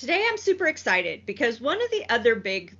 today I'm super excited because one of the other big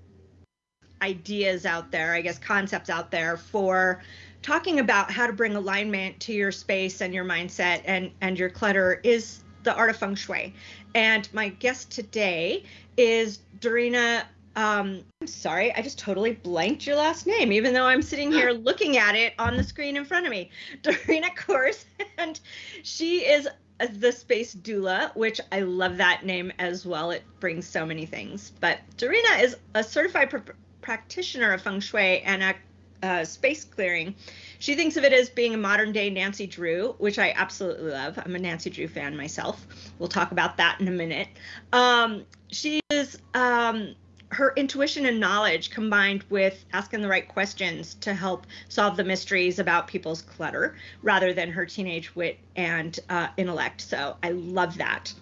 ideas out there, I guess concepts out there for talking about how to bring alignment to your space and your mindset and and your clutter is the art of feng shui. And my guest today is Dorina um, I'm sorry, I just totally blanked your last name, even though I'm sitting here looking at it on the screen in front of me. Dorina Kors, and she is the space doula, which I love that name as well. It brings so many things. But Dorina is a certified pr- practitioner of feng shui and a uh, space clearing. She thinks of it as being a modern day Nancy Drew, which I absolutely love. I'm a Nancy Drew fan myself. We'll talk about that in a minute. Um, she is um, her intuition and knowledge combined with asking the right questions to help solve the mysteries about people's clutter rather than her teenage wit and uh, intellect. So I love that.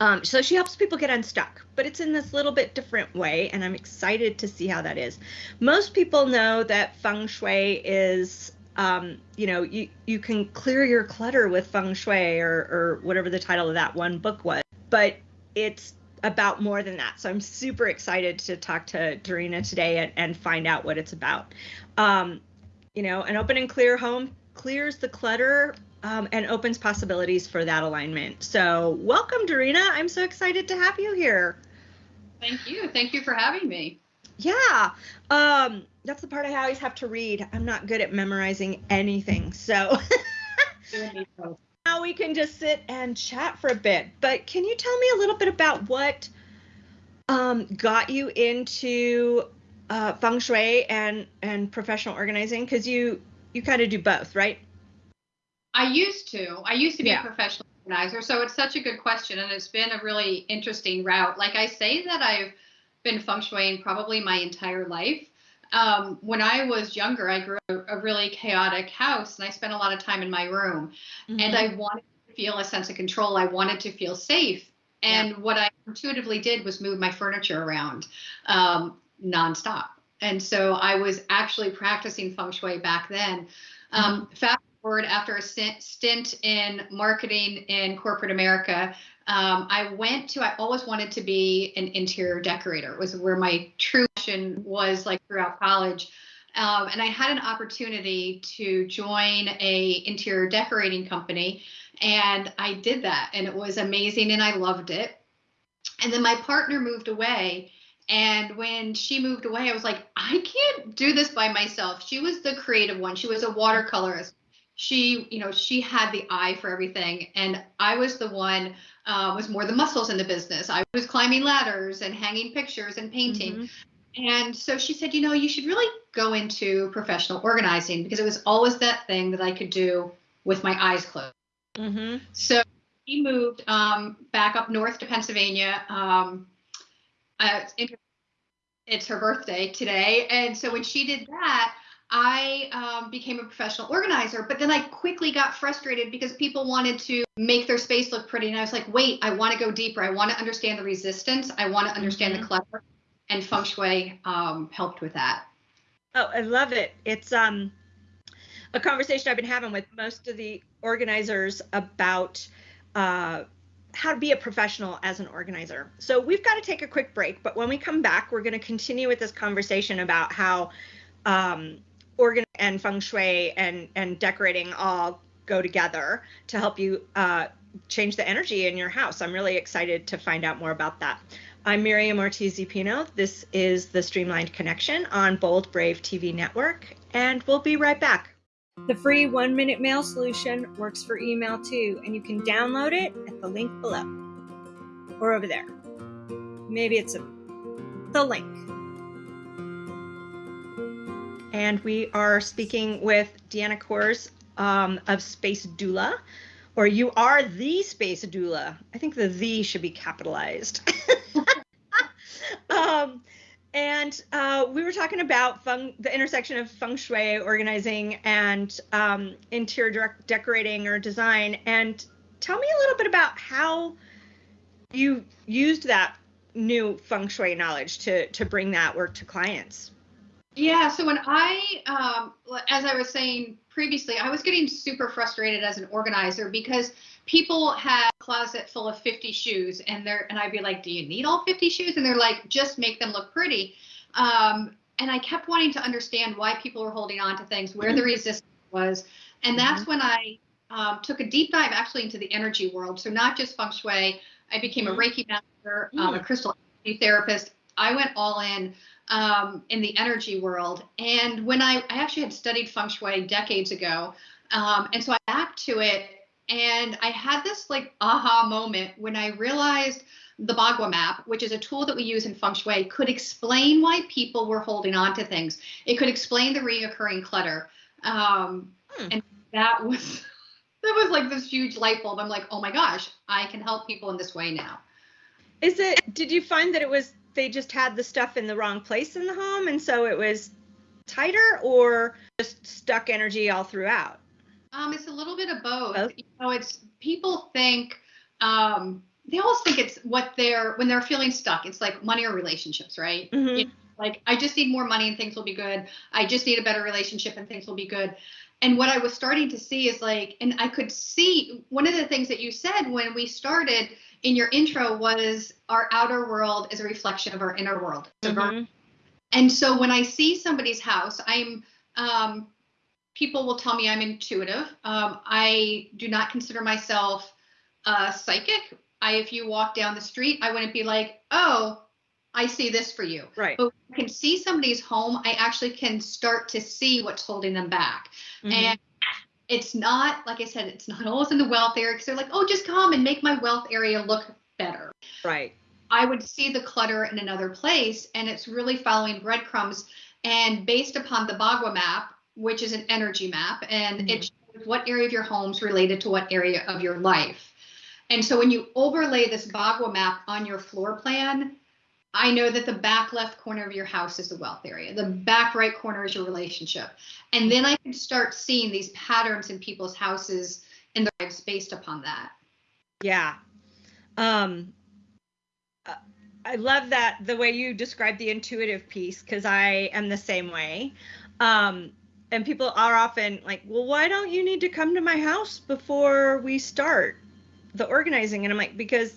Um, so she helps people get unstuck, but it's in this little bit different way, and I'm excited to see how that is. Most people know that feng shui is, um, you know, you you can clear your clutter with feng shui or or whatever the title of that one book was, but it's about more than that. So I'm super excited to talk to Dorina today and, and find out what it's about. Um, you know, an open and clear home clears the clutter um, and opens possibilities for that alignment. So welcome, Dorina. I'm so excited to have you here. Thank you. Thank you for having me. Yeah. Um, that's the part I always have to read. I'm not good at memorizing anything. So now we can just sit and chat for a bit. But can you tell me a little bit about what um, got you into uh, feng shui and and professional organizing? Because you you kind of do both, right? I used to. I used to be yeah. a professional organizer, so it's such a good question, and it's been a really interesting route. Like I say that I've been feng shuiing probably my entire life. Um, when I was younger, I grew up a really chaotic house and I spent a lot of time in my room. Mm-hmm. And I wanted to feel a sense of control. I wanted to feel safe. And yeah. what I intuitively did was move my furniture around um, nonstop. And so I was actually practicing feng shui back then. Um, mm-hmm. Fast forward after a stint in marketing in corporate America, um, I went to, I always wanted to be an interior decorator. It was where my true passion was like throughout college. Um, and I had an opportunity to join a interior decorating company and I did that and it was amazing and I loved it. And then my partner moved away and when she moved away, I was like, I can't do this by myself. She was the creative one. She was a watercolorist she you know she had the eye for everything. And i was the one uh, was more the muscles in the business. I was climbing ladders and hanging pictures and painting. Mm-hmm. and so she said you know you should really go into professional organizing because it was always that thing that i could do with my eyes closed. Mm-hmm. so he moved um, back up north to pennsylvania um, uh, it's her birthday today. And so when she did that I um, became a professional organizer, but then I quickly got frustrated because people wanted to make their space look pretty. And I was like, wait, I want to go deeper. I want to understand the resistance. I want to understand mm-hmm. the clutter. And feng shui um, helped with that. Oh, I love it. It's um, a conversation I've been having with most of the organizers about uh, how to be a professional as an organizer. So we've got to take a quick break, but when we come back, we're going to continue with this conversation about how um, organ and feng shui and and decorating all go together to help you uh, change the energy in your house. I'm really excited to find out more about that. I'm Miriam Ortiz Pino. This is the Streamlined Connection on Bold Brave TV Network, and we'll be right back. The free one minute mail solution works for email too, and you can download it at the link below or over there. Maybe it's a, the link and we are speaking with Deanna Kors um, of Space Doula, or you are the Space Doula. I think the "the" should be capitalized. um, and uh, we were talking about the intersection of feng shui organizing and um, interior decorating or design. And tell me a little bit about how you used that new feng shui knowledge to to bring that work to clients. Yeah, so when I, um, as I was saying previously, I was getting super frustrated as an organizer because people had a closet full of 50 shoes and they're, and I'd be like, do you need all 50 shoes? And they're like, just make them look pretty. Um, and I kept wanting to understand why people were holding on to things, where the mm-hmm. resistance was. And that's mm-hmm. when I um, took a deep dive actually into the energy world. So not just feng shui, I became a mm-hmm. Reiki master, um, a mm. crystal therapist. I went all in um, in the energy world. And when I, I actually had studied feng shui decades ago, um, and so I back to it, and I had this like aha moment when I realized the Bagua map, which is a tool that we use in feng shui, could explain why people were holding on to things. It could explain the reoccurring clutter, um, hmm. and that was that was like this huge light bulb. I'm like, oh my gosh, I can help people in this way now. Is it? Did you find that it was they just had the stuff in the wrong place in the home and so it was tighter or just stuck energy all throughout? Um, it's a little bit of both. both? You know, it's people think um, they always think it's what they're when they're feeling stuck. It's like money or relationships, right? Mm-hmm. You know, like I just need more money and things will be good. I just need a better relationship and things will be good. And what I was starting to see is like, and I could see one of the things that you said when we started in your intro was our outer world is a reflection of our inner world. Mm-hmm. And so when I see somebody's house, I'm um, people will tell me I'm intuitive. Um, I do not consider myself uh, psychic. I, if you walk down the street, I wouldn't be like, oh, I see this for you. Right. But I can see somebody's home, I actually can start to see what's holding them back. Mm-hmm. And it's not like I said, it's not always in the wealth area because they're like, oh, just come and make my wealth area look better. Right. I would see the clutter in another place, and it's really following breadcrumbs. And based upon the Bagua map, which is an energy map, and mm-hmm. it shows what area of your home's related to what area of your life. And so when you overlay this Bagua map on your floor plan, I know that the back left corner of your house is the wealth area. The back right corner is your relationship. And then I can start seeing these patterns in people's houses and their lives based upon that. Yeah. Um uh, I love that the way you describe the intuitive piece because I am the same way. Um and people are often like, "Well, why don't you need to come to my house before we start the organizing?" And I'm like, "Because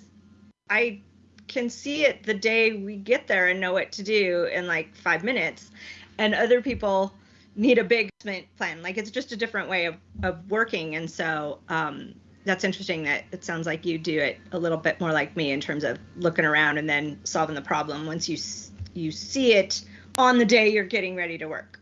I can see it the day we get there and know what to do in like five minutes. And other people need a big plan. Like it's just a different way of, of working. And so um, that's interesting that it sounds like you do it a little bit more like me in terms of looking around and then solving the problem once you you see it on the day you're getting ready to work.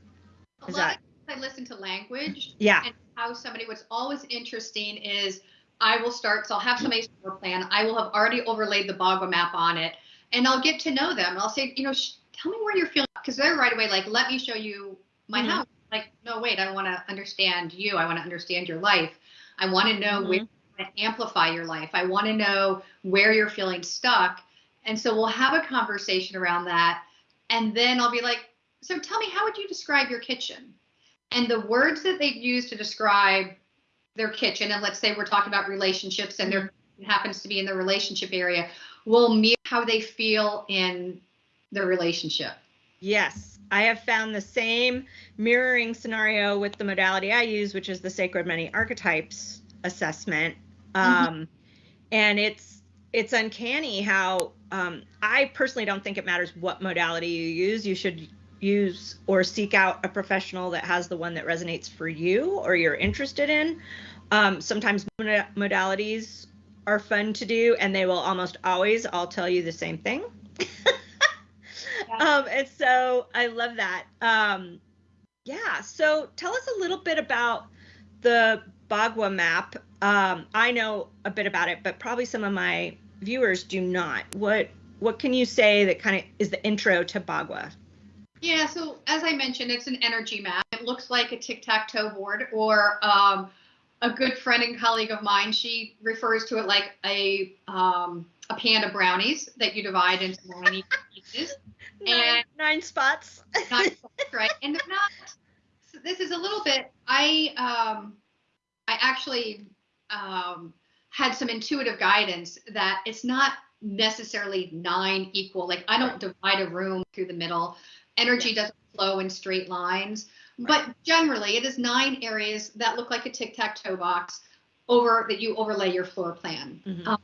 Is that I listen to language. Yeah. And how somebody what's always interesting is I will start, so I'll have somebody's floor plan. I will have already overlaid the Bagua map on it, and I'll get to know them. I'll say, you know, sh- tell me where you're feeling, because they're right away like, let me show you my mm-hmm. house. Like, no, wait, I want to understand you. I want to understand your life. I want to know mm-hmm. where to amplify your life. I want to know where you're feeling stuck. And so we'll have a conversation around that. And then I'll be like, so tell me, how would you describe your kitchen? And the words that they use to describe their kitchen, and let's say we're talking about relationships and there happens to be in the relationship area, will mirror how they feel in their relationship. Yes, I have found the same mirroring scenario with the modality I use, which is the Sacred Money Archetypes assessment. Mm-hmm. Um, and it's it's uncanny how um, I personally don't think it matters what modality you use. You should use or seek out a professional that has the one that resonates for you or you're interested in. Um, sometimes modalities are fun to do, and they will almost always all tell you the same thing. yeah. um, and so I love that. Um, yeah. So tell us a little bit about the Bagua map. Um, I know a bit about it, but probably some of my viewers do not. What what can you say that kind of is the intro to Bagua? Yeah, so as I mentioned, it's an energy map. It looks like a tic-tac-toe board or um, a good friend and colleague of mine, she refers to it like a um, a pan of brownies that you divide into nine pieces. nine, and nine spots. nine spots, right? And they're not. So this is a little bit. I um, I actually um, had some intuitive guidance that it's not necessarily nine equal. Like I don't divide a room through the middle. Energy yeah. doesn't flow in straight lines. Right. But generally, it is nine areas that look like a tic-tac-toe box over that you overlay your floor plan. Mm-hmm. Um,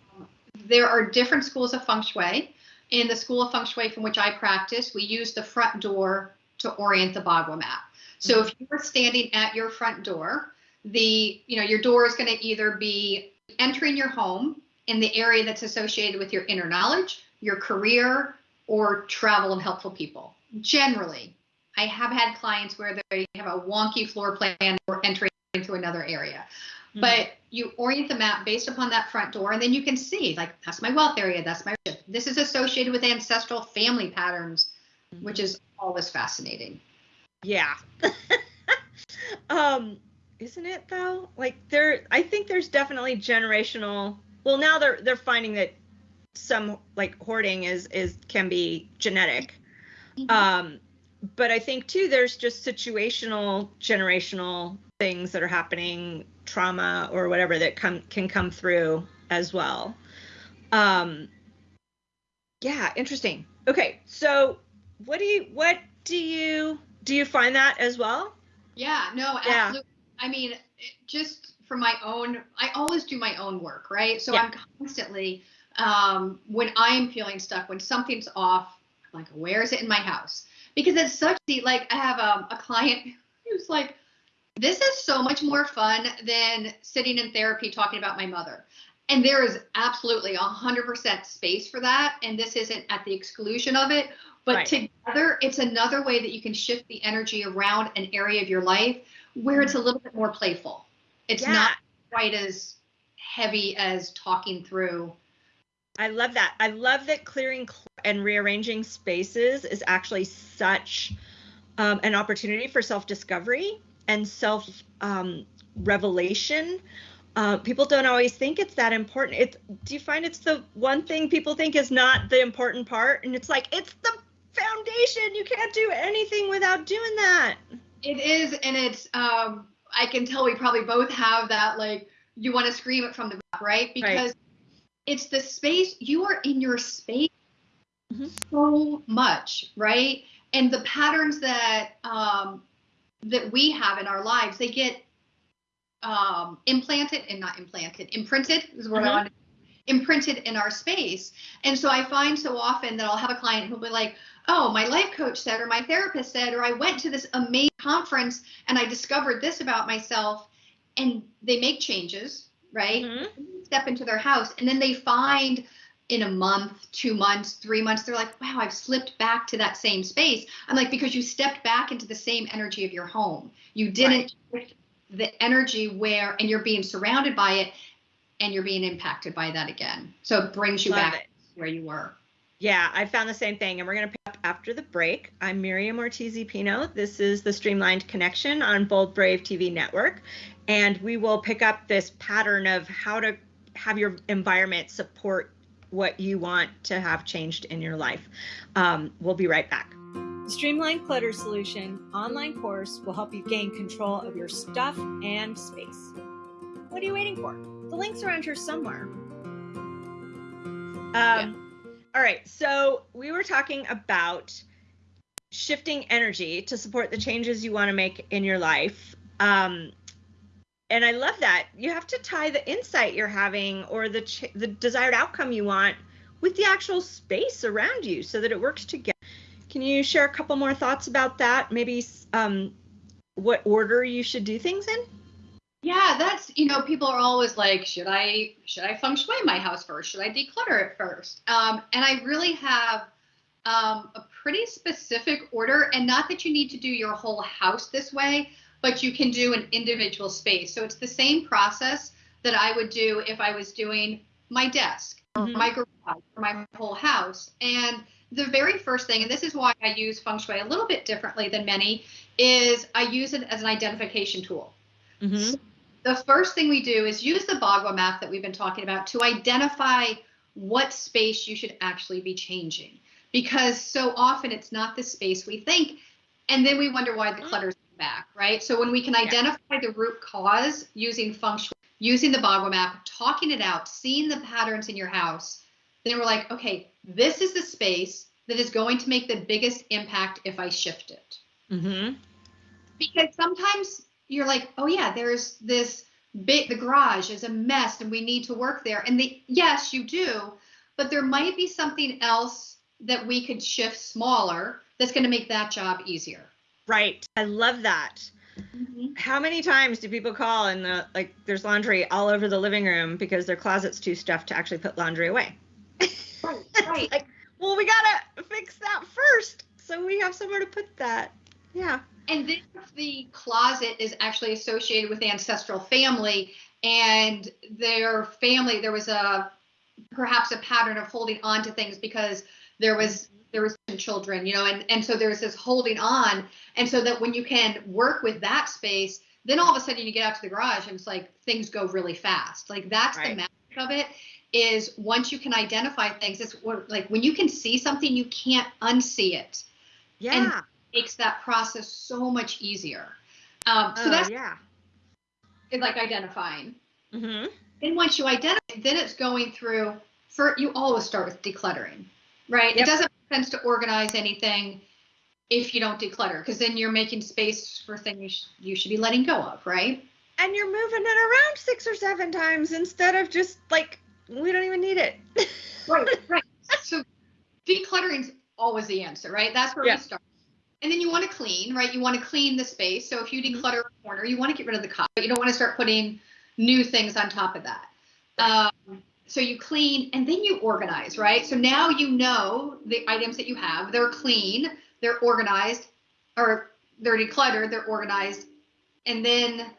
there are different schools of feng shui. In the school of feng shui from which I practice, we use the front door to orient the bagua map. So mm-hmm. if you are standing at your front door, the you know your door is going to either be entering your home in the area that's associated with your inner knowledge, your career, or travel and helpful people. Generally, I have had clients where they have a wonky floor plan or entering into another area. Mm-hmm. But you orient the map based upon that front door, and then you can see, like, that's my wealth area, that's my this is associated with ancestral family patterns, mm-hmm. which is always fascinating. Yeah. um, isn't it though? Like there I think there's definitely generational well now they're they're finding that some like hoarding is is can be genetic. Mm-hmm. Um but I think too there's just situational generational things that are happening, trauma or whatever that come can come through as well. Um yeah, interesting. Okay, so what do you what do you do you find that as well? Yeah, no, absolutely. Yeah. I mean, just for my own, I always do my own work, right? So yeah. I'm constantly, um, when I'm feeling stuck, when something's off, like, where is it in my house? Because it's such the, like, I have um, a client who's like, this is so much more fun than sitting in therapy talking about my mother. And there is absolutely 100% space for that. And this isn't at the exclusion of it. But right. together, it's another way that you can shift the energy around an area of your life where it's a little bit more playful. It's yeah. not quite as heavy as talking through. I love that. I love that clearing and rearranging spaces is actually such um, an opportunity for self discovery and self um, revelation. Uh, people don't always think it's that important. It, do you find it's the one thing people think is not the important part? And it's like, it's the foundation. You can't do anything without doing that. It is, and it's um I can tell we probably both have that like you want to scream it from the right? Because right. it's the space you are in your space mm-hmm. so much, right? And the patterns that um that we have in our lives, they get um implanted and not implanted, imprinted is what mm-hmm. I want to imprinted in our space. And so I find so often that I'll have a client who'll be like, oh, my life coach said, or my therapist said, or I went to this amazing conference and I discovered this about myself. And they make changes, right? Mm-hmm. Step into their house. And then they find in a month, two months, three months, they're like, wow, I've slipped back to that same space. I'm like, because you stepped back into the same energy of your home. You didn't right. the energy where, and you're being surrounded by it and you're being impacted by that again. So it brings you Love back it. where you were. Yeah, I found the same thing. And we're going to pick up after the break. I'm Miriam Ortiz Pino. This is the Streamlined Connection on Bold Brave TV network. And we will pick up this pattern of how to have your environment support what you want to have changed in your life. Um, we'll be right back. The Streamlined Clutter Solution online course will help you gain control of your stuff and space. What are you waiting for? The link's around here somewhere. Um, yeah. All right. So we were talking about shifting energy to support the changes you want to make in your life. Um, and I love that you have to tie the insight you're having or the ch- the desired outcome you want with the actual space around you so that it works together. Can you share a couple more thoughts about that? Maybe um, what order you should do things in? Yeah, that's you know people are always like, should I should I feng shui my house first? Should I declutter it first? Um, and I really have um, a pretty specific order, and not that you need to do your whole house this way, but you can do an individual space. So it's the same process that I would do if I was doing my desk or mm-hmm. my garage or my whole house. And the very first thing, and this is why I use feng shui a little bit differently than many, is I use it as an identification tool. Mm-hmm. So the first thing we do is use the Bagua map that we've been talking about to identify what space you should actually be changing. Because so often it's not the space we think, and then we wonder why the clutter's back, right? So when we can identify the root cause using feng shui, using the Bagua map, talking it out, seeing the patterns in your house, then we're like, okay, this is the space that is going to make the biggest impact if I shift it. Mm-hmm. Because sometimes you're like, oh yeah, there's this bit the garage is a mess and we need to work there. And the yes, you do, but there might be something else that we could shift smaller that's going to make that job easier. Right. I love that. Mm-hmm. How many times do people call and the, like there's laundry all over the living room because their closet's too stuffed to actually put laundry away? Right. right. like, well, we gotta fix that first so we have somewhere to put that. Yeah. And then the closet is actually associated with ancestral family and their family, there was a perhaps a pattern of holding on to things because there was there was some children, you know, and and so there's this holding on, and so that when you can work with that space, then all of a sudden you get out to the garage and it's like things go really fast. Like that's right. the magic of it is once you can identify things, it's like when you can see something, you can't unsee it. Yeah. And it makes that process so much easier. Um, so oh, that's yeah. It's like identifying. Mm-hmm. And once you identify, then it's going through. For you always start with decluttering, right? Yep. It doesn't make sense to organize anything if you don't declutter, because then you're making space for things you, should be letting go of, right? And you're moving it around six or seven times instead of just like we don't even need it. right, right. So decluttering's always the answer, right? That's where yeah. we start. And then you want to clean, right? You want to clean the space. So if you mm-hmm. declutter a corner, you want to get rid of the cup, but you don't want to start putting new things on top of that. Um, so you clean and then you organize, right? So now you know the items that you have. They're clean, they're organized, or they're decluttered, they're organized, and then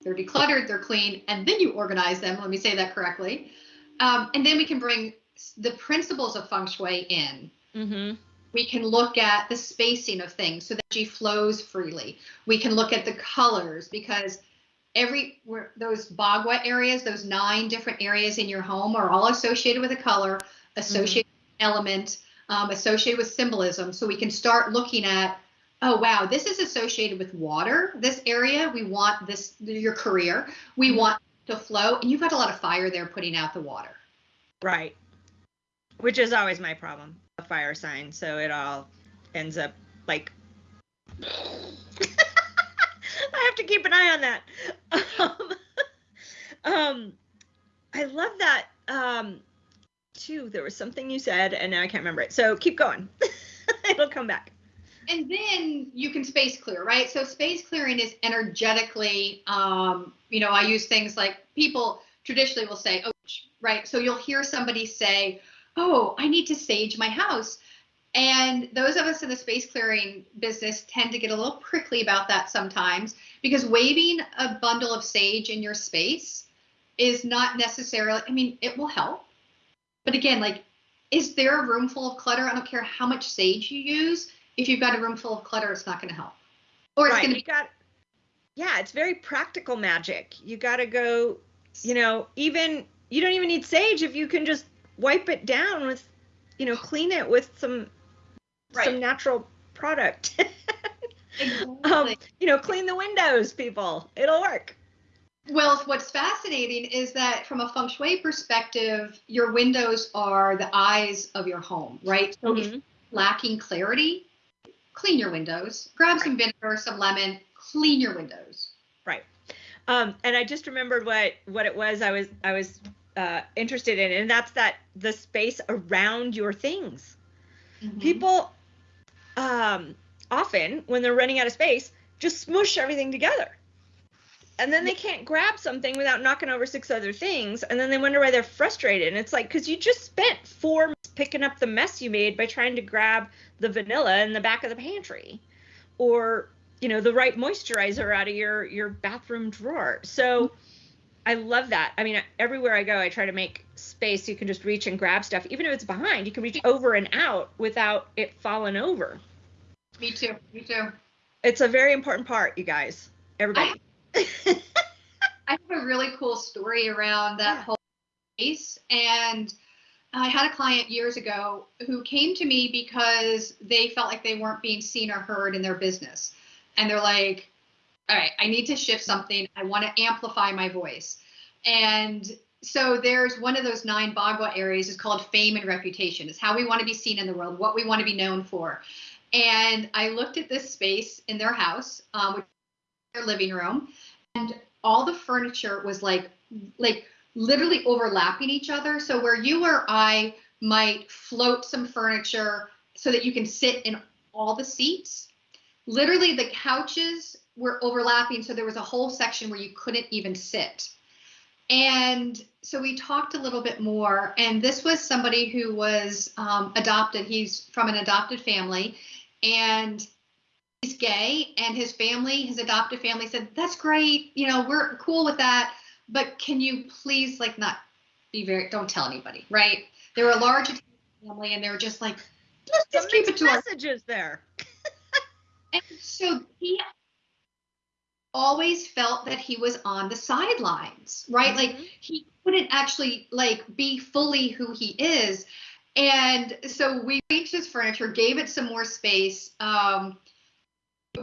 they're decluttered, they're clean, and then you organize them. Let me say that correctly. Um, and then we can bring the principles of feng shui in. Mm-hmm. We can look at the spacing of things so that energy flows freely. We can look at the colors because every those bagua areas, those nine different areas in your home are all associated with a color, associated mm-hmm. element, um, associated with symbolism. So we can start looking at, oh wow, this is associated with water. This area, we want this your career. We mm-hmm. want to flow, and you've got a lot of fire there putting out the water. Right. Which is always my problem, a fire sign. So it all ends up like. I have to keep an eye on that. Um, um I love that. Um, too. There was something you said, and now I can't remember it. So keep going. It'll come back. And then you can space clear, right? So space clearing is energetically, um, you know, I use things like people traditionally will say, oh, right. So you'll hear somebody say, oh, I need to sage my house. And those of us in the space clearing business tend to get a little prickly about that sometimes because waving a bundle of sage in your space is not necessarily, I mean, it will help. But again, like, is there a room full of clutter? I don't care how much sage you use. If you've got a room full of clutter, it's not going to help. Or it's right. going to be. Got, yeah, it's very practical magic. You got to go, you know, even, you don't even need sage if you can just wipe it down with, you know, clean it with some right. some natural product. exactly. um, you know, clean the windows, people. It'll work. Well, what's fascinating is that from a feng shui perspective, your windows are the eyes of your home, right? So mm-hmm. lacking clarity, clean your windows. Grab right. some vinegar, some lemon, clean your windows. Right. Um, and I just remembered what what it was I was I was uh, interested in, and that's that the space around your things. Mm-hmm. People um, often when they're running out of space, just smush everything together. And then they can't grab something without knocking over six other things. And then they wonder why they're frustrated. And it's like, because you just spent four months picking up the mess you made by trying to grab the vanilla in the back of the pantry or, you know, the right moisturizer out of your, your bathroom drawer. So I love that. I mean, everywhere I go, I try to make space so you can just reach and grab stuff. Even if it's behind, you can reach over and out without it falling over. Me too. Me too. It's a very important part, you guys. Everybody. I, I have a really cool story around that yeah. whole space. And I had a client years ago who came to me because they felt like they weren't being seen or heard in their business. And they're like, all right, I need to shift something. I want to amplify my voice. And so there's one of those nine Bagua areas is called fame and reputation. It's how we want to be seen in the world, what we want to be known for. And I looked at this space in their house, um, which their living room, and all the furniture was like like literally overlapping each other. So where you or I might float some furniture so that you can sit in all the seats, literally the couches were overlapping. So there was a whole section where you couldn't even sit. And so we talked a little bit more. And this was somebody who was um, adopted. He's from an adopted family. And he's gay and his family his adopted family said that's great you know we're cool with that but can you please like not be very don't tell anybody right they were a large family and they were just like let's just keep it to messages our- there and so he always felt that he was on the sidelines right? Mm-hmm. like he couldn't actually like be fully who he is. And so we changed his furniture gave it some more space um,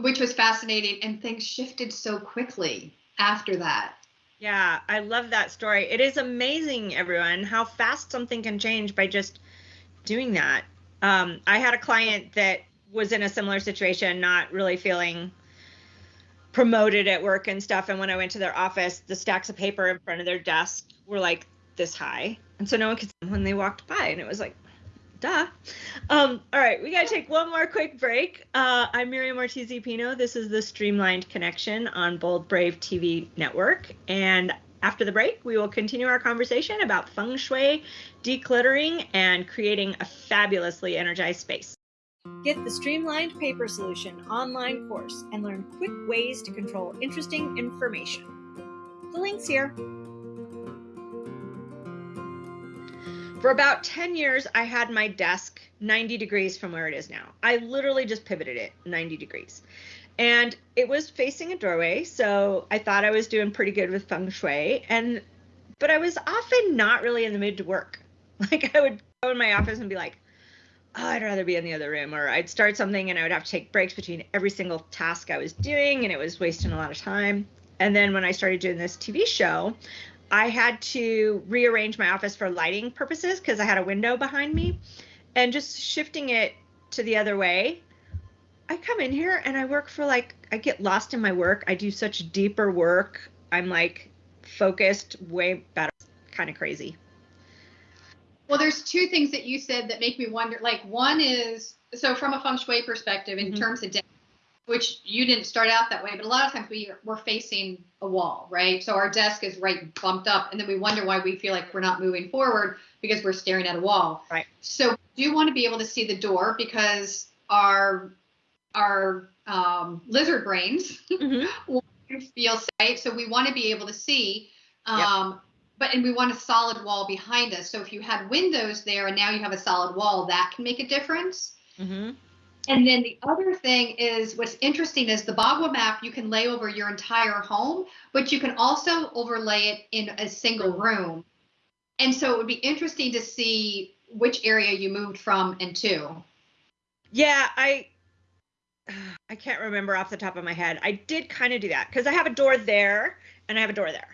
which was fascinating and things shifted so quickly after that. Yeah i love that story. It is amazing everyone how fast something can change by just doing that. Um, i had a client that was in a similar situation not really feeling promoted at work and stuff and when i went to their office the stacks of paper in front of their desk were like this high and so no one could see when they walked by and it was like duh. Um, all right, we got to take one more quick break. Uh, I'm Miriam Ortiz Pino. This is the Streamlined Connection on Bold Brave TV Network. And after the break, we will continue our conversation about feng shui, decluttering, and creating a fabulously energized space. Get the Streamlined Paper Solution online course and learn quick ways to control interesting information. The link's here. For about 10 years, I had my desk 90 degrees from where it is now. I literally just pivoted it 90 degrees. And it was facing a doorway, so I thought I was doing pretty good with feng shui. And but I was often not really in the mood to work. Like I would go in my office and be like, oh, I'd rather be in the other room, or I'd start something and I would have to take breaks between every single task I was doing, and it was wasting a lot of time. And then when I started doing this TV show, I had to rearrange my office for lighting purposes because I had a window behind me and just shifting it to the other way. I come in here and I work for like, I get lost in my work. I do such deeper work. I'm like focused, way better, kind of crazy. Well, there's two things that you said that make me wonder. Like, one is so from a feng shui perspective, in mm-hmm. terms of which you didn't start out that way, but a lot of times we we're facing a wall, right? So our desk is right bumped up, and then we wonder why we feel like we're not moving forward because we're staring at a wall. Right. So we do want to be able to see the door because our our um, lizard brains mm-hmm. feel safe. So we want to be able to see. Um, yep. But and we want a solid wall behind us. So if you had windows there and now you have a solid wall, that can make a difference. Mm-hmm. And then the other thing is what's interesting is the Bagua map you can lay over your entire home, but you can also overlay it in a single room. And so it would be interesting to see which area you moved from and to. Yeah, I I can't remember off the top of my head. I did kind of do that because I have a door there and I have a door there.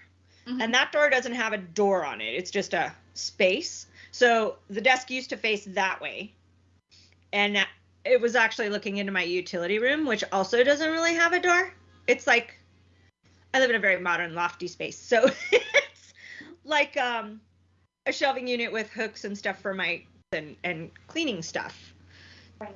Mm-hmm. And that door doesn't have a door on it. It's just a space. So the desk used to face that way. And it was actually looking into my utility room, which also doesn't really have a door. It's like I live in a very modern lofty space. So it's like um, a shelving unit with hooks and stuff for my and, and cleaning stuff.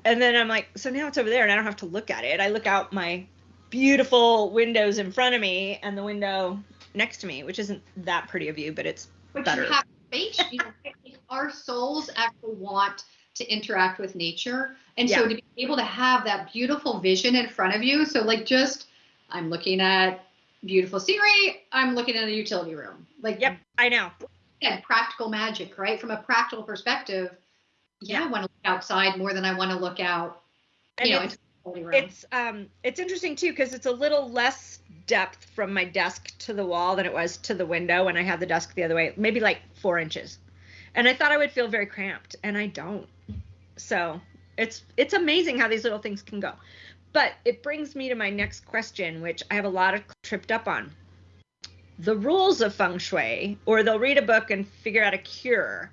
And then I'm like, so now it's over there and I don't have to look at it. I look out my beautiful windows in front of me and the window next to me, which isn't that pretty of view, but it's but better. You have space. You know, our souls actually want to interact with nature. And yeah. so to be able to have that beautiful vision in front of you. So like just I'm looking at beautiful scenery, I'm looking at a utility room. Like Yep, I know. And practical magic, right? From a practical perspective, yeah, yeah. I want to look outside more than I want to look out, and know, it's, it's um it's interesting too because it's a little less depth from my desk to the wall than it was to the window when I had the desk the other way, maybe like four inches. And I thought I would feel very cramped, and I don't. So it's it's amazing how these little things can go. But it brings me to my next question, which I have a lot of tripped up on. the rules of feng shui, or they'll read a book and figure out a cure,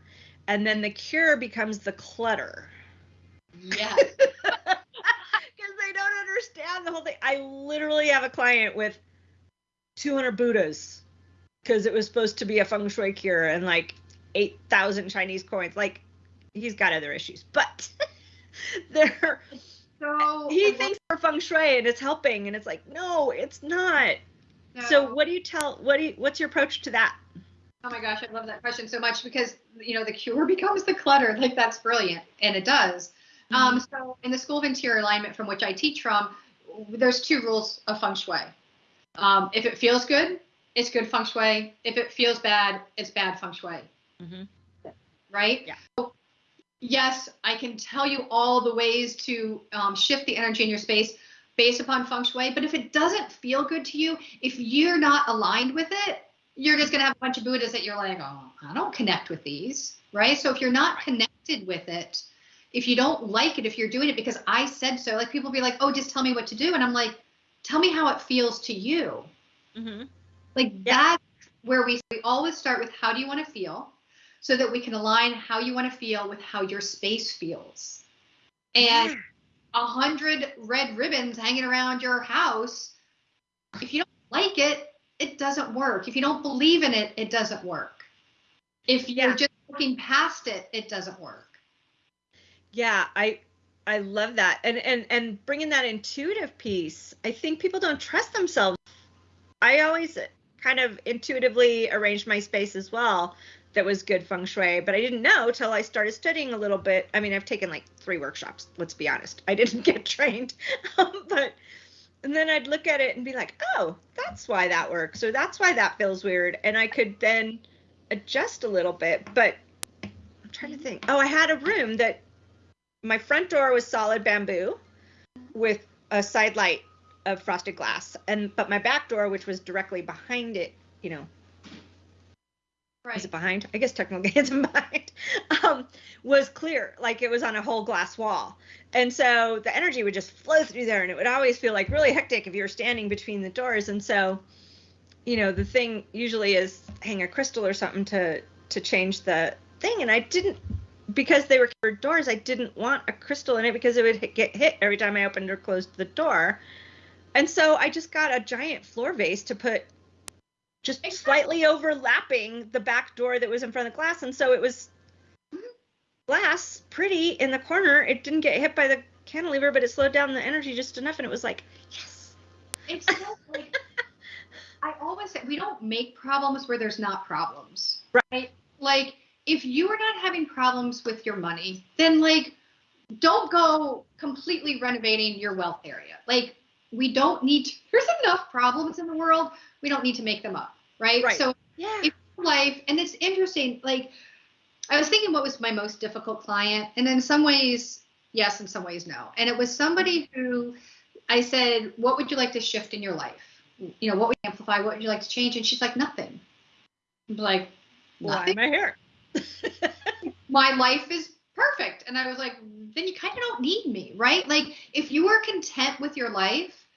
and then the cure becomes the clutter. Yes. They don't understand the whole thing. I literally have a client with 200 Buddhas because it was supposed to be a feng shui cure and like 8,000 Chinese coins. Like, he's got other issues, but they're. So he uh-huh. thinks for feng shui and it's helping, and it's like, no, it's not. no. So, what do you tell? What do you? What's your approach to that? Oh my gosh, I love that question so much because you know the cure becomes the clutter. Like that's brilliant, and it does. Um, so in the School of Interior Alignment, from which I teach from, there's two rules of feng shui. Um, if it feels good, it's good feng shui. If it feels bad, it's bad feng shui. Mhm. Right? Yeah. So, yes, I can tell you all the ways to um, shift the energy in your space based upon feng shui. But if it doesn't feel good to you, if you're not aligned with it, you're just gonna have a bunch of Buddhas that you're like, oh, I don't connect with these, right? So if you're not connected with it, if you don't like it, if you're doing it because I said so, like people be like, oh, just tell me what to do, and I'm like, tell me how it feels to you. Mm-hmm. Like Yeah. that's where we we always start with how do you want to feel, so that we can align how you want to feel with how your space feels. And a hundred red ribbons hanging around your house, if you don't like it, it doesn't work. If you don't believe in it, it doesn't work. If you're Yeah. just looking past it, it doesn't work. Yeah, I I love that. And and and bringing that intuitive piece, I think people don't trust themselves. I always kind of intuitively arranged my space as well that was good feng shui, but I didn't know till I started studying a little bit. I mean, I've taken like 3 workshops, let's be honest. I didn't get trained. But and then I'd look at it and be like, "Oh, that's why that works or that's why that feels weird." And I could then adjust a little bit, but I'm trying to think. Oh, I had a room that my front door was solid bamboo with a side light of frosted glass and but my back door which was directly behind it you know Right. is it behind? I guess technically it's behind um was clear like it was on a whole glass wall. And so the energy would just flow through there and it would always feel like really hectic if you were standing between the doors. And so you know the thing usually is hang a crystal or something to to change the thing and i didn't because they were covered doors i didn't want a crystal in it because it would hit, get hit every time i opened or closed the door and so i just got a giant floor vase to put just Exactly. slightly overlapping the back door that was in front of the glass and so it was glass pretty in the corner it didn't get hit by the cantilever but it slowed down the energy just enough and it was like yes It's so like I always say we don't make problems where there's not problems. Right. Like if you are not having problems with your money, then like don't go completely renovating your wealth area. Like we don't need to, there's enough problems in the world. We don't need to make them up. Right. Right. So yeah if life and it's interesting like i was thinking what was my most difficult client and in some ways yes in some ways no and it was somebody who i said what would you like to shift in your life you know what would you amplify what would you like to change and she's like nothing I'm like why nothing am i here my life is perfect. And i was like then you kind of don't need me right? Like if you are content with your life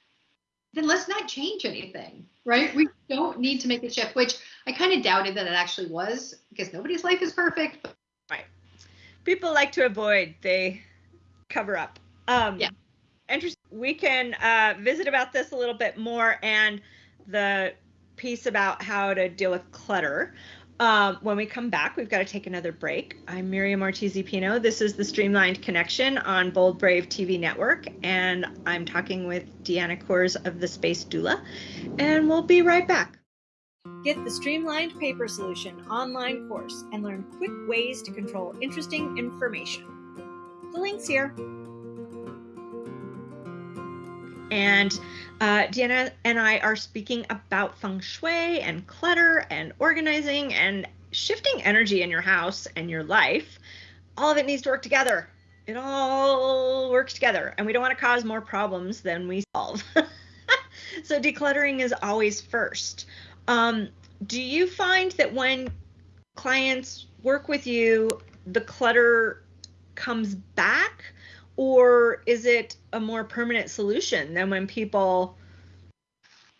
then let's not change anything right? We don't need to make a shift which i kind of doubted that it actually was because nobody's life is perfect. Right. people like to avoid they cover up. Um Yeah. interesting we can uh visit about this a little bit more and the piece about how to deal with clutter um, when we come back, we've got to take another break. I'm Miriam Ortiz Pino. This is the Streamlined Connection on Bold Brave TV Network, and I'm talking with Deanna Kors of the Space Doula, and we'll be right back. Get the Streamlined Paper Solution online course and learn quick ways to control interesting information. The link's here. And uh, Deanna and I are speaking about feng shui and clutter and organizing and shifting energy in your house and your life. All of it needs to work together. It all works together, and we don't want to cause more problems than we solve. so decluttering is always first. Um, do you find that when clients work with you, the clutter comes back? Or is it a more permanent solution than when people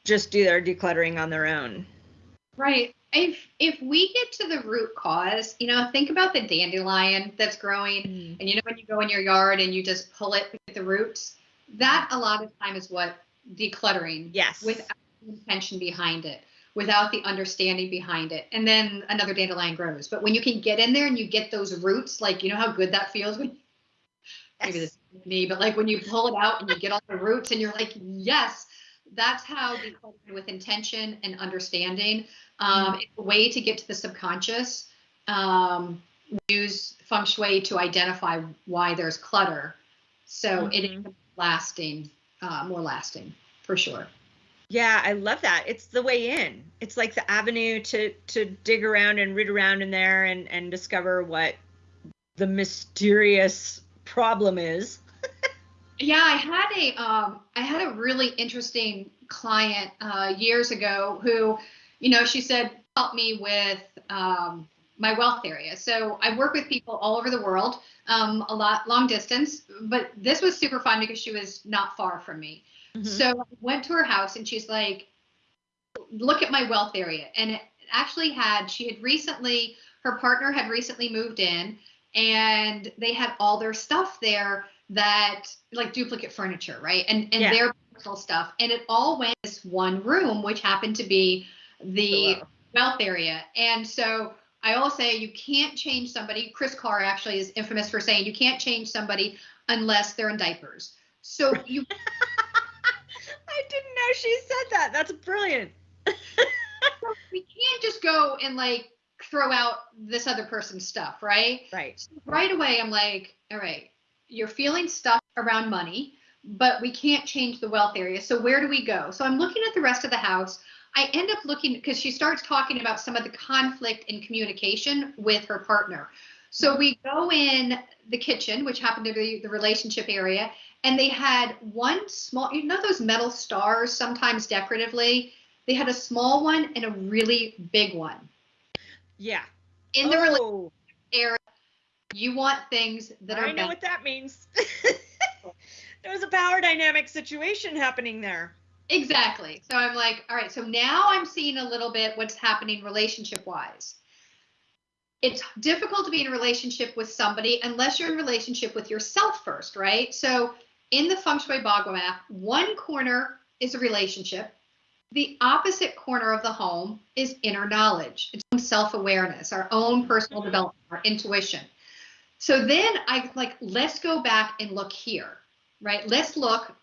just do their decluttering on their own? Right. If if we get to the root cause, you know, think about the dandelion that's growing, mm. and you know when you go in your yard and you just pull it with the roots, that a lot of time is what decluttering. Yes. Without intention behind it, without the understanding behind it, and then another dandelion grows. But when you can get in there and you get those roots, like you know how good that feels when. Maybe this is me, but like when you pull it out and you get all the roots and you're like, yes, that's how with intention and understanding. Um, it's a way to get to the subconscious. Um, use feng shui to identify why there's clutter, so mm-hmm. it is lasting, uh, more lasting for sure. Yeah, I love that. It's the way in. It's like the avenue to to dig around and root around in there and and discover what the mysterious problem is. Yeah, I had a um, I had a really interesting client uh, years ago who, you know, she said help me with um, my wealth area. So I work with people all over the world, um, a lot long distance, but this was super fun because she was not far from me. Mm-hmm. So I went to her house and she's like, look at my wealth area, and it actually had she had recently her partner had recently moved in and they had all their stuff there that like duplicate furniture, right? And and yeah. their personal stuff. And it all went this one room, which happened to be the wealth area. And so I always say you can't change somebody. Kris Carr actually is infamous for saying you can't change somebody unless they're in diapers. So you I didn't know she said that. That's brilliant. we can't just go and like throw out this other person's stuff, right? Right. So right away I'm like, all right, you're feeling stuck around money, but we can't change the wealth area. So where do we go? So I'm looking at the rest of the house. I end up looking because she starts talking about some of the conflict in communication with her partner. So we go in the kitchen, which happened to be the relationship area, and they had one small, you know, those metal stars, sometimes decoratively. They had a small one and a really big one. Yeah. In the oh. relationship area, you want things that are. I know what that means. there was a power dynamic situation happening there. Exactly. So I'm like, all right, so now I'm seeing a little bit what's happening relationship wise. It's difficult to be in a relationship with somebody unless you're in relationship with yourself first, right? So in the Feng Shui Bagua map, one corner is a relationship. The opposite corner of the home is inner knowledge, it's self awareness, our own personal mm-hmm. development, our intuition. So then I like, let's go back and look here, right? Let's look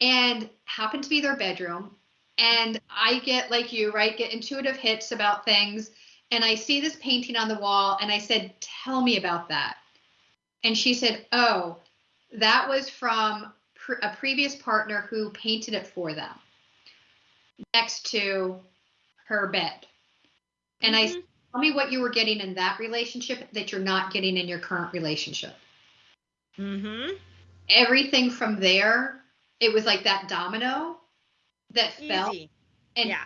and happen to be their bedroom. And I get like you, right? Get intuitive hits about things. And I see this painting on the wall and I said, Tell me about that. And she said, Oh, that was from a previous partner who painted it for them next to her bed. And mm-hmm. I Tell me what you were getting in that relationship that you're not getting in your current relationship. Mm-hmm. Everything from there, it was like that domino that easy. fell. And yeah.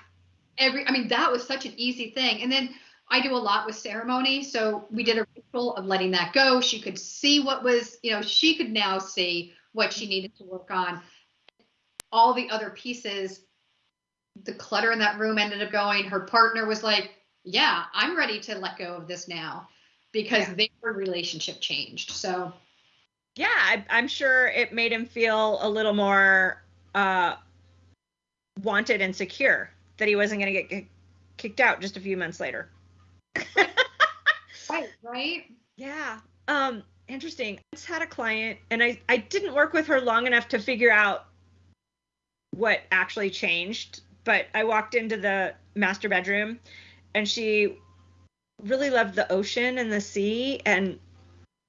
Every, I mean, that was such an easy thing. And then I do a lot with ceremony, so we did a ritual of letting that go. She could see what was, you know, she could now see what she needed to work on. All the other pieces, the clutter in that room ended up going. Her partner was like, yeah, I'm ready to let go of this now because yeah. their relationship changed. So, yeah, I, am sure it made him feel a little more uh, wanted and secure that he wasn't going to get kicked out just a few months later. right, right. Yeah. Um, interesting. I just had a client, and I I didn't work with her long enough to figure out what actually changed. But I walked into the master bedroom and she really loved the ocean and the sea and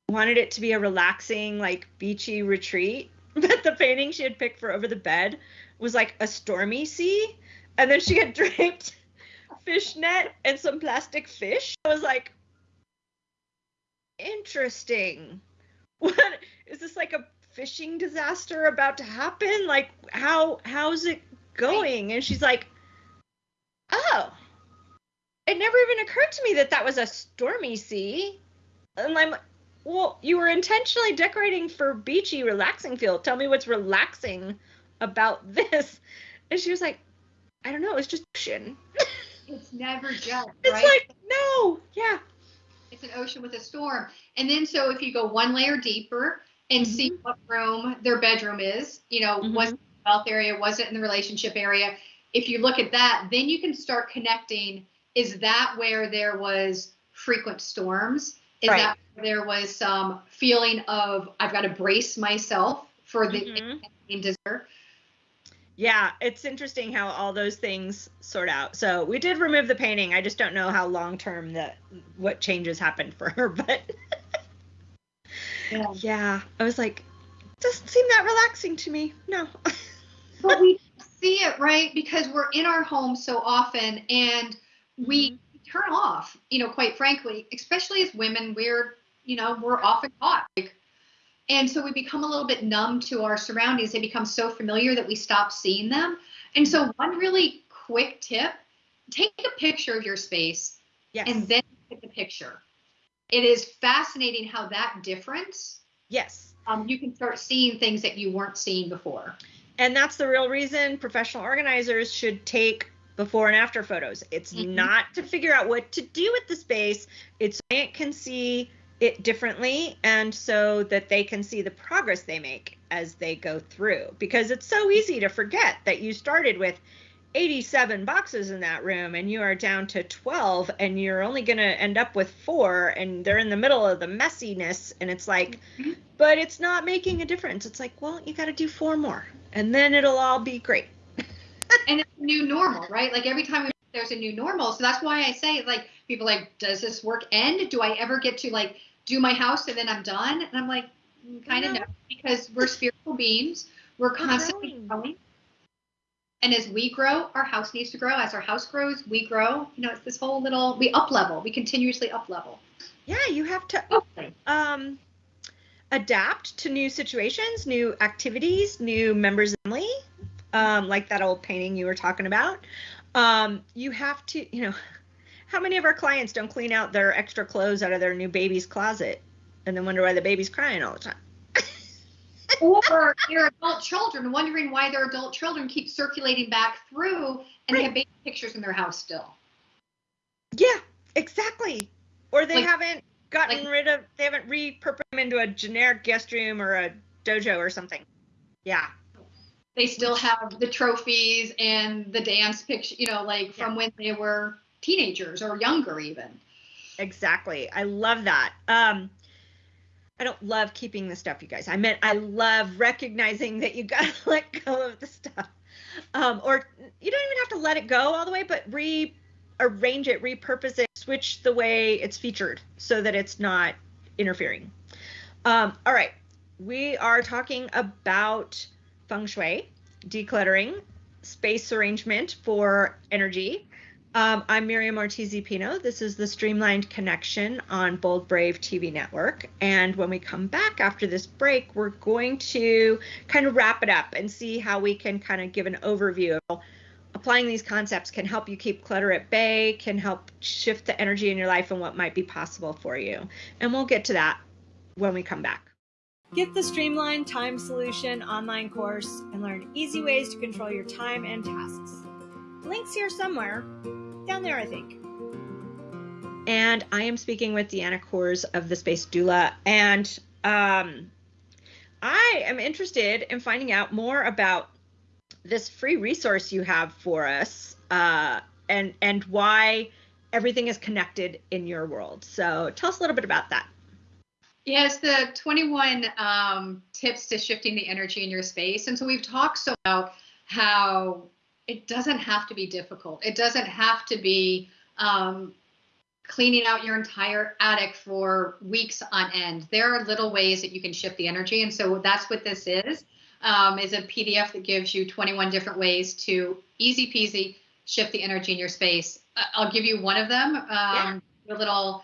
wanted it to be a relaxing like beachy retreat. But the painting she had picked for over the bed was like a stormy sea. And then she had draped fish net and some plastic fish. I was like interesting. What is this like a fishing disaster about to happen? Like how how's it going and she's like oh it never even occurred to me that that was a stormy sea. And I'm well, you were intentionally decorating for beachy, relaxing feel. Tell me what's relaxing about this. And she was like, I don't know, it's just ocean. it's never just. It's right? like no, yeah. It's an ocean with a storm. And then so if you go one layer deeper and mm-hmm. see what room their bedroom is, you know, mm-hmm. was it area, was it in the relationship area? If you look at that, then you can start connecting. Is that where there was frequent storms? Is right. that where there was some feeling of I've got to brace myself for the mm-hmm. dessert? Yeah, it's interesting how all those things sort out. So we did remove the painting. I just don't know how long term that what changes happened for her, but yeah. yeah, I was like, doesn't seem that relaxing to me. No. but we see it right because we're in our home so often, and we mm-hmm. turn off. You know, quite frankly, especially as women, we're you know we're often caught like and so we become a little bit numb to our surroundings. They become so familiar that we stop seeing them. And so, one really quick tip take a picture of your space yes. and then take the picture. It is fascinating how that difference. Yes. Um, you can start seeing things that you weren't seeing before. And that's the real reason professional organizers should take before and after photos. It's mm-hmm. not to figure out what to do with the space. It's client can see it differently and so that they can see the progress they make as they go through because it's so easy to forget that you started with 87 boxes in that room and you are down to 12 and you're only going to end up with four and they're in the middle of the messiness and it's like mm-hmm. but it's not making a difference it's like well you got to do four more and then it'll all be great and it's new normal right like every time we, there's a new normal so that's why i say like people like does this work end do i ever get to like do my house and then I'm done. And I'm like, kind of no. no, because we're spiritual beings. We're constantly growing. And as we grow, our house needs to grow. As our house grows, we grow. You know, it's this whole little we up level. We continuously up level. Yeah, you have to okay. um adapt to new situations, new activities, new members of family. Um, like that old painting you were talking about. Um, you have to, you know, how many of our clients don't clean out their extra clothes out of their new baby's closet and then wonder why the baby's crying all the time? Or their adult children wondering why their adult children keep circulating back through and right. they have baby pictures in their house still. Yeah, exactly. Or they like, haven't gotten like, rid of, they haven't repurposed them into a generic guest room or a dojo or something. Yeah. They still have the trophies and the dance picture, you know, like from yeah. when they were teenagers or younger even. Exactly. I love that. Um, I don't love keeping the stuff, you guys. I meant I love recognizing that you gotta let go of the stuff. Um, or you don't even have to let it go all the way, but rearrange it, repurpose it, switch the way it's featured so that it's not interfering. Um, all right. We are talking about feng shui, decluttering, space arrangement for energy, um, I'm Miriam Ortiz Pino. This is the Streamlined Connection on Bold Brave TV Network. And when we come back after this break, we're going to kind of wrap it up and see how we can kind of give an overview of applying these concepts can help you keep clutter at bay, can help shift the energy in your life and what might be possible for you. And we'll get to that when we come back. Get the Streamlined Time Solution online course and learn easy ways to control your time and tasks. Links here somewhere. Down there, I think. And I am speaking with Deanna Kors of the Space Doula. And um, I am interested in finding out more about this free resource you have for us uh, and, and why everything is connected in your world. So tell us a little bit about that. Yes, the 21 um, tips to shifting the energy in your space. And so we've talked so about how it doesn't have to be difficult. It doesn't have to be um, cleaning out your entire attic for weeks on end. There are little ways that you can shift the energy, and so that's what this is. Um, is a PDF that gives you 21 different ways to easy peasy shift the energy in your space. I'll give you one of them. Um, yeah. A little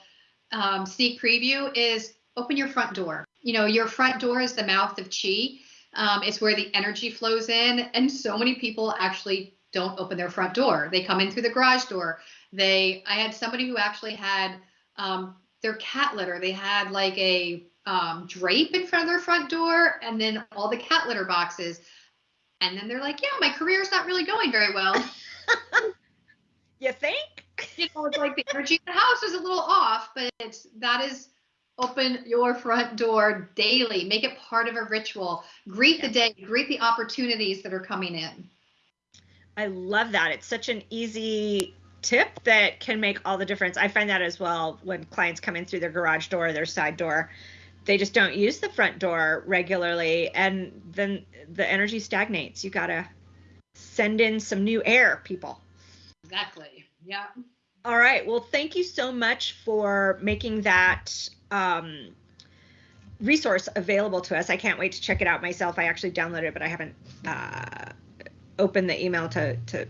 um, sneak preview is open your front door. You know, your front door is the mouth of chi. Um, it's where the energy flows in, and so many people actually don't open their front door. They come in through the garage door. They, I had somebody who actually had um, their cat litter. They had like a um, drape in front of their front door, and then all the cat litter boxes. And then they're like, "Yeah, my career's not really going very well." You think? You know, it's like the energy in the house is a little off, but it's that is open your front door daily. Make it part of a ritual. Greet the day, greet the opportunities that are coming in. I love that. It's such an easy tip that can make all the difference. I find that as well when clients come in through their garage door, their side door. They just don't use the front door regularly and then the energy stagnates. You got to send in some new air, people. Exactly. Yeah. All right. Well, thank you so much for making that um, resource available to us. I can't wait to check it out myself. I actually downloaded it, but I haven't uh, opened the email to to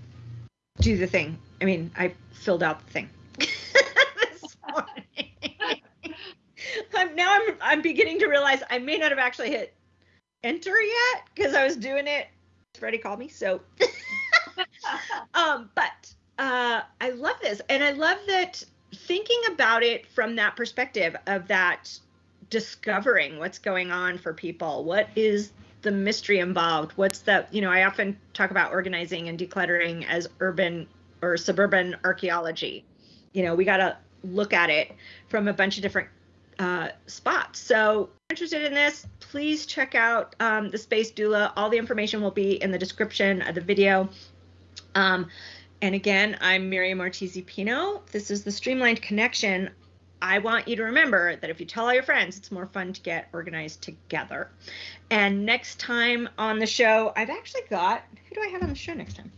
do the thing. I mean, I filled out the thing this morning. I'm, now I'm I'm beginning to realize I may not have actually hit enter yet because I was doing it. Freddie called me, so. um, but uh, I love this, and I love that thinking about it from that perspective of that discovering what's going on for people. What is the mystery involved? What's the, you know, I often talk about organizing and decluttering as urban or suburban archaeology. You know, we got to look at it from a bunch of different uh, spots. So, interested in this, please check out um, the Space Doula. All the information will be in the description of the video. Um, and again, I'm Miriam Ortiz Pino. This is the Streamlined Connection. I want you to remember that if you tell all your friends, it's more fun to get organized together. And next time on the show, I've actually got who do I have on the show next time?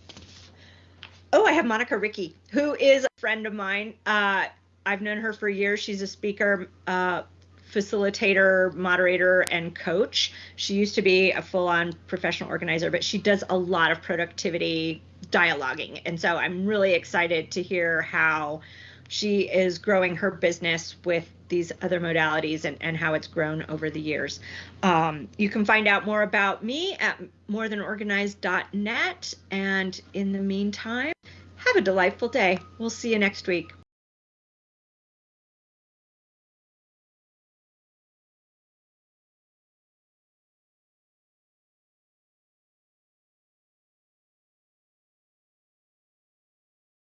Oh, I have Monica Ricci, who is a friend of mine. Uh, I've known her for years. She's a speaker, uh, facilitator, moderator, and coach. She used to be a full on professional organizer, but she does a lot of productivity dialoguing. And so I'm really excited to hear how she is growing her business with these other modalities and, and how it's grown over the years. Um, you can find out more about me at morethanorganized.net. And in the meantime, have a delightful day. We'll see you next week.